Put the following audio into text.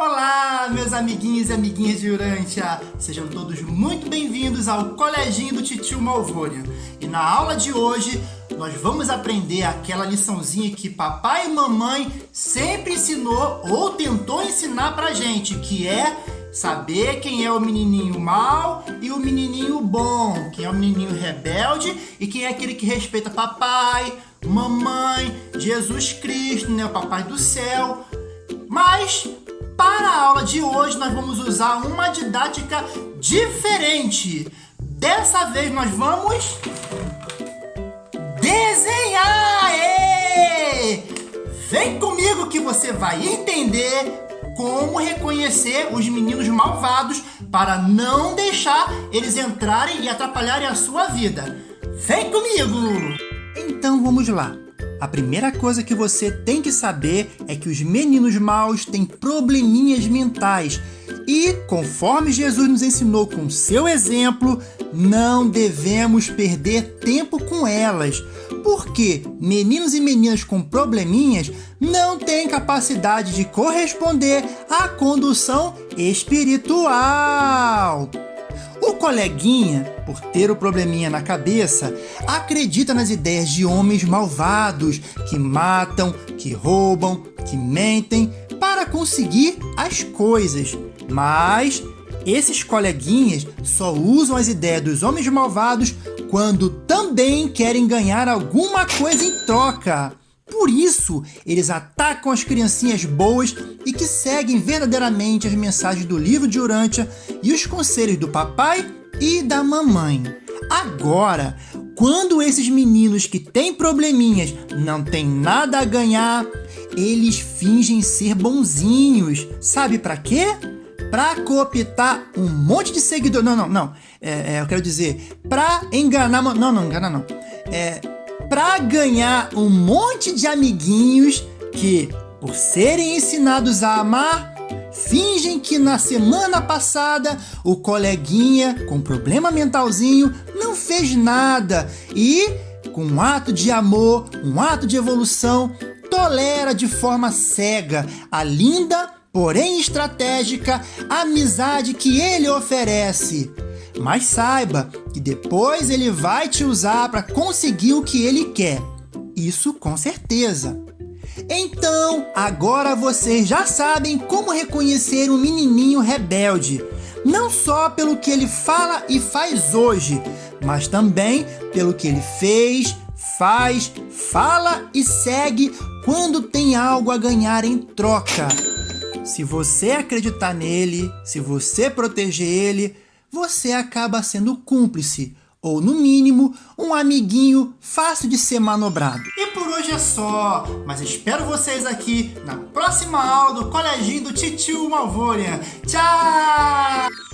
Olá, meus amiguinhos e amiguinhas de Urântia! Sejam todos muito bem-vindos ao Coleginho do Titio Malvônia. E na aula de hoje, nós vamos aprender aquela liçãozinha que papai e mamãe sempre ensinou ou tentou ensinar pra gente, que é saber quem é o menininho mal e o menininho bom, quem é o menininho rebelde e quem é aquele que respeita papai, mamãe, Jesus Cristo, né, o papai do céu. Mas para a aula de hoje, nós vamos usar uma didática diferente. Dessa vez, nós vamos desenhar! Ê! Vem comigo que você vai entender como reconhecer os meninos malvados para não deixar eles entrarem e atrapalharem a sua vida. Vem comigo! Então vamos lá. A primeira coisa que você tem que saber é que os meninos maus têm probleminhas mentais e, conforme Jesus nos ensinou com seu exemplo, não devemos perder tempo com elas, porque meninos e meninas com probleminhas não têm capacidade de corresponder à condução espiritual. O coleguinha, por ter o probleminha na cabeça, acredita nas ideias de homens malvados que matam, que roubam, que mentem para conseguir as coisas. Mas esses coleguinhas só usam as ideias dos homens malvados quando também querem ganhar alguma coisa em troca. Por isso, eles atacam as criancinhas boas e que seguem verdadeiramente as mensagens do livro de Urântia e os conselhos do papai e da mamãe. Agora, quando esses meninos que têm probleminhas não têm nada a ganhar, eles fingem ser bonzinhos. Sabe para quê? Para cooptar um monte de seguidores. Não, não, não. É, é, eu quero dizer, para enganar. Não, não, enganar não. É, para ganhar um monte de amiguinhos que, por serem ensinados a amar, fingem que na semana passada o coleguinha com problema mentalzinho não fez nada e, com um ato de amor, um ato de evolução, tolera de forma cega a linda, porém estratégica, amizade que ele oferece. Mas saiba que depois ele vai te usar para conseguir o que ele quer. Isso com certeza. Então, agora vocês já sabem como reconhecer um menininho rebelde. Não só pelo que ele fala e faz hoje, mas também pelo que ele fez, faz, fala e segue quando tem algo a ganhar em troca. Se você acreditar nele, se você proteger ele, você acaba sendo cúmplice, ou no mínimo, um amiguinho fácil de ser manobrado. E por hoje é só, mas espero vocês aqui na próxima aula do Coleginho do Titio Malvônia. Tchau!